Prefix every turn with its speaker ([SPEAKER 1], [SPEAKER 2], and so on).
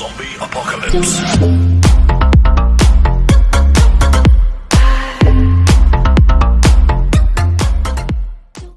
[SPEAKER 1] Zombie Apocalypse.